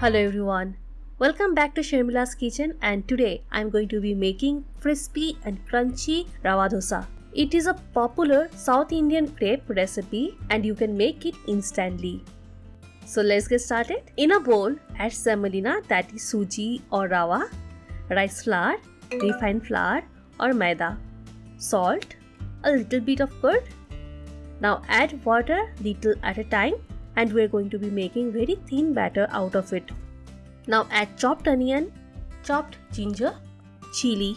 Hello everyone. Welcome back to Sharmila's kitchen and today I'm going to be making crispy and crunchy rava dosa. It is a popular South Indian crepe recipe and you can make it instantly. So let's get started. In a bowl, add semolina that is suji or rava, rice flour, refined flour or maida, salt, a little bit of curd. Now add water little at a time and we're going to be making very thin batter out of it. Now add chopped onion, chopped ginger, chili,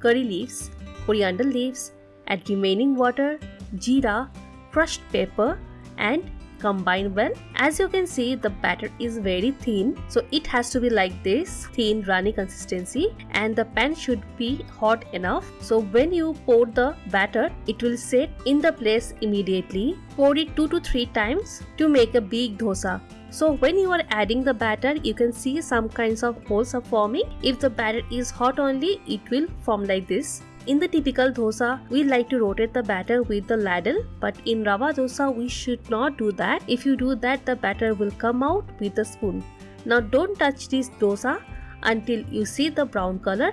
curry leaves, coriander leaves, add remaining water, jeera, crushed pepper and combine well. As you can see the batter is very thin so it has to be like this thin runny consistency and the pan should be hot enough. So when you pour the batter it will set in the place immediately. Pour it 2 to 3 times to make a big dosa. So when you are adding the batter, you can see some kinds of holes are forming. If the batter is hot only, it will form like this. In the typical dosa, we like to rotate the batter with the ladle, but in rava dosa, we should not do that. If you do that, the batter will come out with the spoon. Now don't touch this dosa until you see the brown color.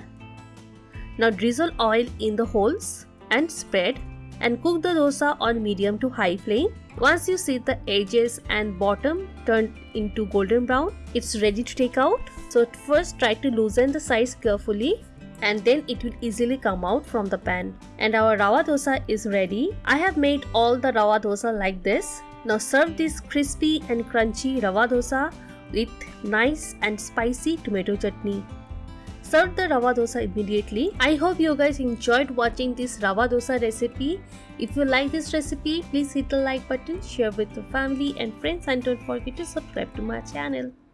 Now drizzle oil in the holes and spread and cook the dosa on medium to high flame. Once you see the edges and bottom turned into golden brown, it's ready to take out. So first try to loosen the sides carefully and then it will easily come out from the pan. And our rava dosa is ready. I have made all the rava dosa like this. Now serve this crispy and crunchy rava dosa with nice and spicy tomato chutney. Serve the rava dosa immediately. I hope you guys enjoyed watching this rava dosa recipe. If you like this recipe, please hit the like button, share with your family and friends and don't forget to subscribe to my channel.